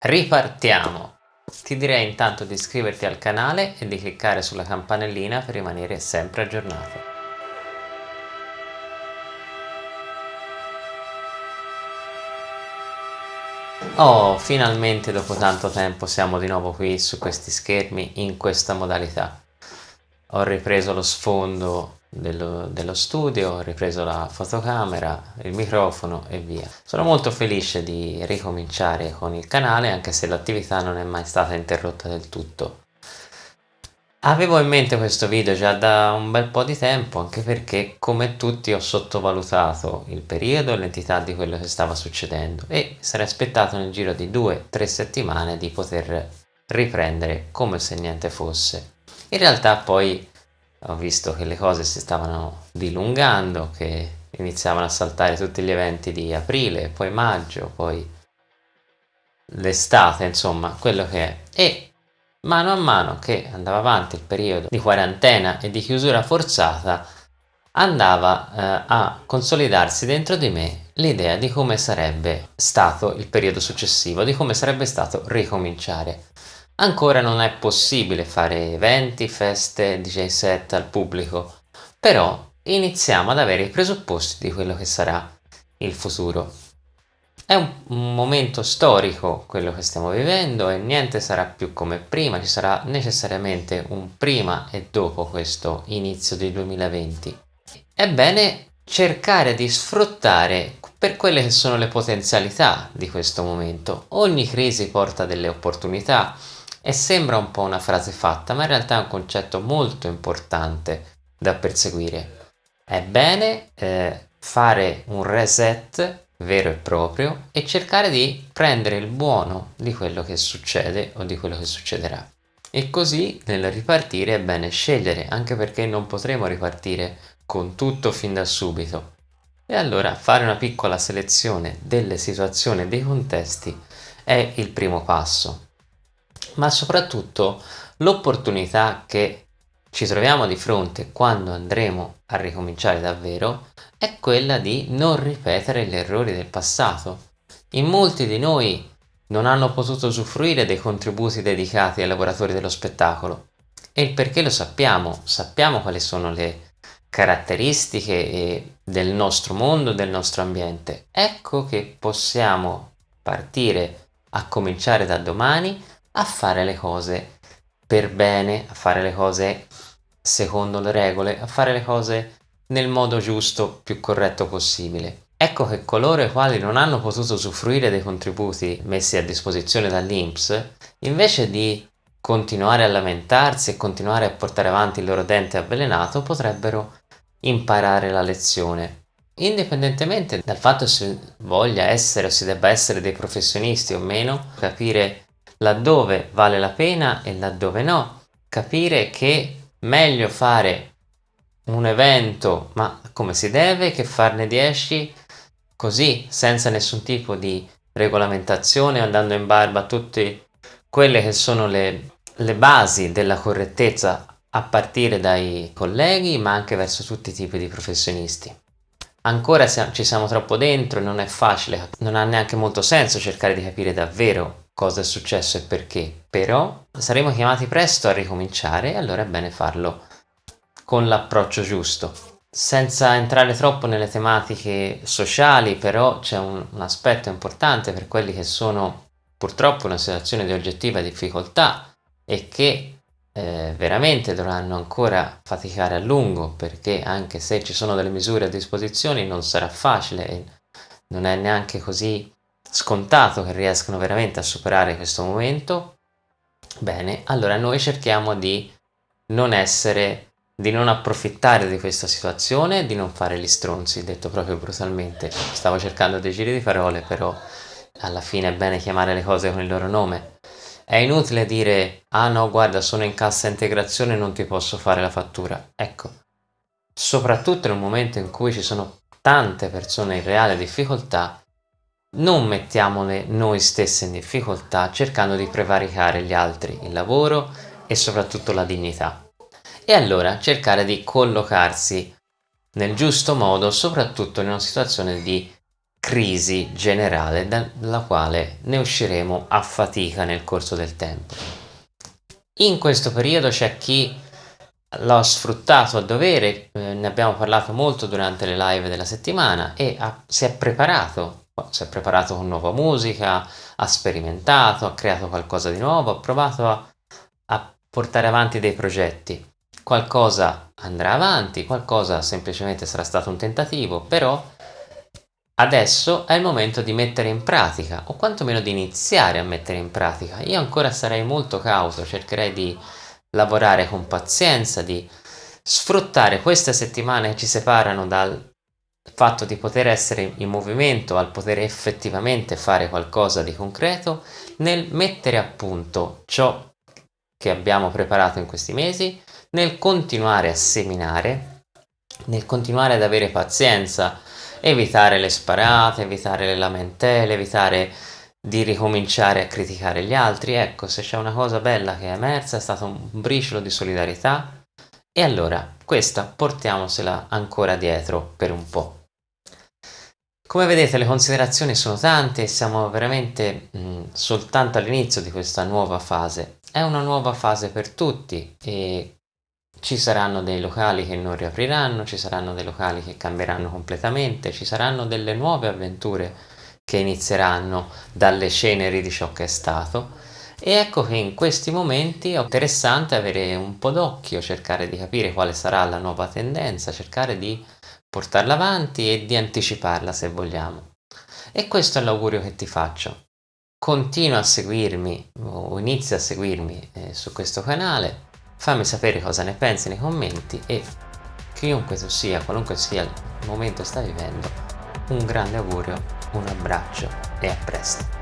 Ripartiamo! Ti direi intanto di iscriverti al canale e di cliccare sulla campanellina per rimanere sempre aggiornato. Oh, finalmente dopo tanto tempo siamo di nuovo qui su questi schermi in questa modalità. Ho ripreso lo sfondo dello, dello studio, ho ripreso la fotocamera, il microfono e via. Sono molto felice di ricominciare con il canale anche se l'attività non è mai stata interrotta del tutto. Avevo in mente questo video già da un bel po' di tempo anche perché come tutti ho sottovalutato il periodo e l'entità di quello che stava succedendo e sarei aspettato nel giro di due o tre settimane di poter riprendere come se niente fosse. In realtà poi ho visto che le cose si stavano dilungando, che iniziavano a saltare tutti gli eventi di aprile, poi maggio, poi l'estate, insomma, quello che è. E mano a mano che andava avanti il periodo di quarantena e di chiusura forzata, andava eh, a consolidarsi dentro di me l'idea di come sarebbe stato il periodo successivo, di come sarebbe stato ricominciare. Ancora non è possibile fare eventi, feste, DJ set al pubblico, però iniziamo ad avere i presupposti di quello che sarà il futuro. È un momento storico quello che stiamo vivendo e niente sarà più come prima, ci sarà necessariamente un prima e dopo questo inizio del 2020. È bene cercare di sfruttare per quelle che sono le potenzialità di questo momento. Ogni crisi porta delle opportunità, e sembra un po' una frase fatta, ma in realtà è un concetto molto importante da perseguire. È bene eh, fare un reset vero e proprio e cercare di prendere il buono di quello che succede o di quello che succederà. E così nel ripartire è bene scegliere, anche perché non potremo ripartire con tutto fin da subito. E allora fare una piccola selezione delle situazioni e dei contesti è il primo passo ma soprattutto l'opportunità che ci troviamo di fronte quando andremo a ricominciare davvero è quella di non ripetere gli errori del passato. In molti di noi non hanno potuto usufruire dei contributi dedicati ai lavoratori dello spettacolo e il perché lo sappiamo, sappiamo quali sono le caratteristiche del nostro mondo, del nostro ambiente. Ecco che possiamo partire a cominciare da domani a fare le cose per bene, a fare le cose secondo le regole, a fare le cose nel modo giusto, più corretto possibile. Ecco che coloro i quali non hanno potuto usufruire dei contributi messi a disposizione dall'Inps, invece di continuare a lamentarsi e continuare a portare avanti il loro dente avvelenato, potrebbero imparare la lezione. Indipendentemente dal fatto se voglia essere o si debba essere dei professionisti o meno, capire laddove vale la pena e laddove no, capire che meglio fare un evento ma come si deve che farne 10 così senza nessun tipo di regolamentazione andando in barba a tutte quelle che sono le, le basi della correttezza a partire dai colleghi ma anche verso tutti i tipi di professionisti. Ancora ci siamo troppo dentro e non è facile, non ha neanche molto senso cercare di capire davvero cosa è successo e perché, però saremo chiamati presto a ricominciare e allora è bene farlo con l'approccio giusto. Senza entrare troppo nelle tematiche sociali, però c'è un, un aspetto importante per quelli che sono purtroppo in una situazione di oggettiva difficoltà e che eh, veramente dovranno ancora faticare a lungo perché anche se ci sono delle misure a disposizione non sarà facile non è neanche così scontato che riescano veramente a superare questo momento, bene, allora noi cerchiamo di non essere, di non approfittare di questa situazione, di non fare gli stronzi, detto proprio brutalmente. Stavo cercando dei giri di parole, però alla fine è bene chiamare le cose con il loro nome. È inutile dire, ah no, guarda, sono in cassa integrazione non ti posso fare la fattura. Ecco, soprattutto in un momento in cui ci sono tante persone in reale difficoltà, non mettiamole noi stesse in difficoltà cercando di prevaricare gli altri, il lavoro e soprattutto la dignità. E allora cercare di collocarsi nel giusto modo, soprattutto in una situazione di crisi generale dalla quale ne usciremo a fatica nel corso del tempo. In questo periodo c'è chi l'ha sfruttato a dovere, eh, ne abbiamo parlato molto durante le live della settimana e ha, si è preparato, si è preparato con nuova musica, ha sperimentato, ha creato qualcosa di nuovo, ha provato a, a portare avanti dei progetti. Qualcosa andrà avanti, qualcosa semplicemente sarà stato un tentativo, però Adesso è il momento di mettere in pratica, o quantomeno di iniziare a mettere in pratica. Io ancora sarei molto cauto, cercherei di lavorare con pazienza, di sfruttare queste settimane che ci separano dal fatto di poter essere in movimento al poter effettivamente fare qualcosa di concreto nel mettere a punto ciò che abbiamo preparato in questi mesi, nel continuare a seminare, nel continuare ad avere pazienza evitare le sparate, evitare le lamentele, evitare di ricominciare a criticare gli altri. Ecco, se c'è una cosa bella che è emersa è stato un briciolo di solidarietà e allora questa portiamosela ancora dietro per un po'. Come vedete le considerazioni sono tante e siamo veramente mh, soltanto all'inizio di questa nuova fase. È una nuova fase per tutti e ci saranno dei locali che non riapriranno, ci saranno dei locali che cambieranno completamente, ci saranno delle nuove avventure che inizieranno dalle ceneri di ciò che è stato e ecco che in questi momenti è interessante avere un po' d'occhio, cercare di capire quale sarà la nuova tendenza, cercare di portarla avanti e di anticiparla se vogliamo. E questo è l'augurio che ti faccio. Continua a seguirmi o inizia a seguirmi eh, su questo canale fammi sapere cosa ne pensi nei commenti e chiunque tu sia, qualunque sia il momento che stai vivendo, un grande augurio, un abbraccio e a presto.